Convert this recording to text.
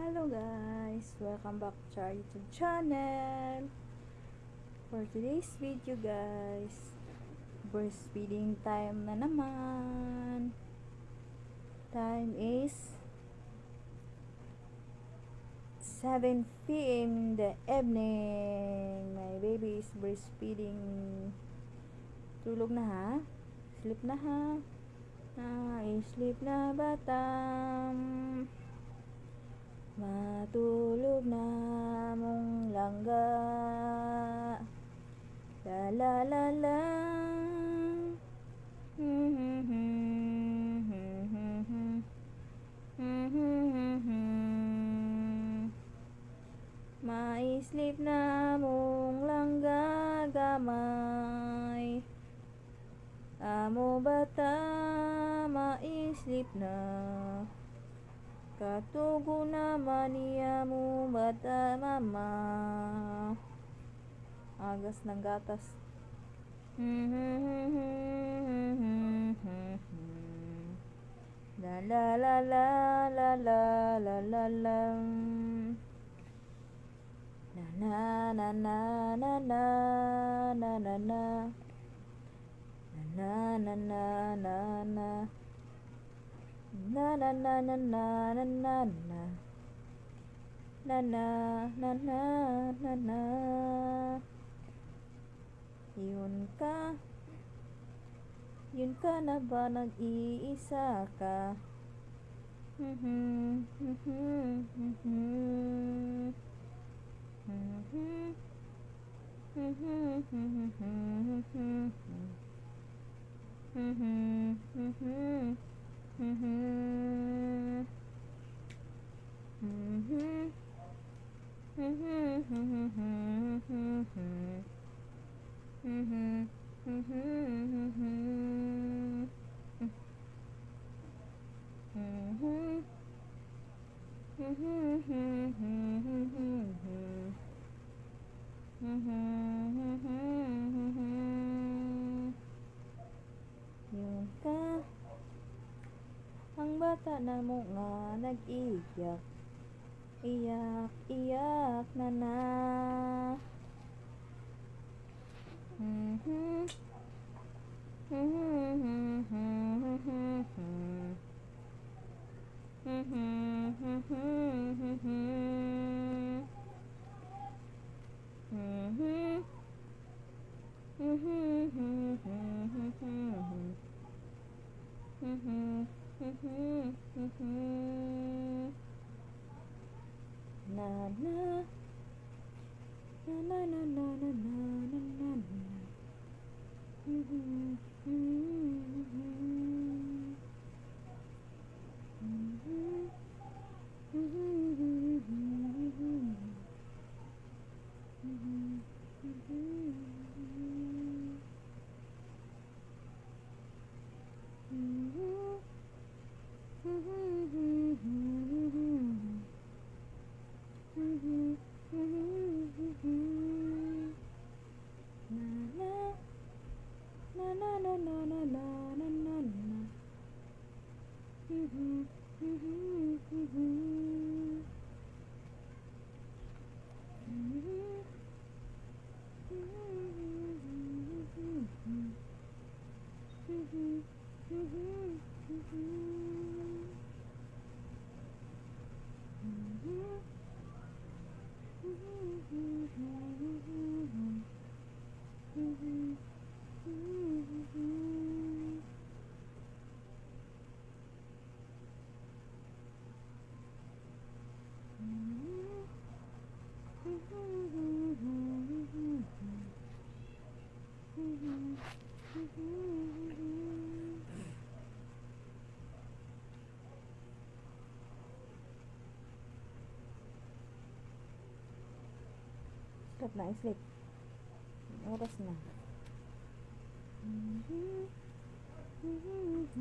Hello guys! Welcome back to our YouTube channel! For today's video guys, breastfeeding time na naman. Time is 7 p.m. in the evening. My baby is breastfeeding. Tulog na ha? Sleep na ha? Ah, sleep na batam. Matulog na mong langga. La la la la. Maislip na mong langga gamay. Amo bata maislip na. Katugo naman niya mo bata mama. Agas ng gatas. La la la la la la la la la na na na na na na na na Na Na na na na na na na na. Na na na na na na. Yun ka. Yun ka na ba nag-iisa ka? Mhm mhm mhm Mhm Mhm mhm mhm Mhm Mm-hmm. Mm-hmm. Mm-hmm. Bata na mo nga nag-iyak Iyak, iyak na na Mhm. Mhm. Mhm. Mhm. Mm-hmm. Mm-hmm. mm-hmm. mm-hmm. mm-hmm. Sarap na i-sleep. Oras na. Mm-hmm. Mm-hmm.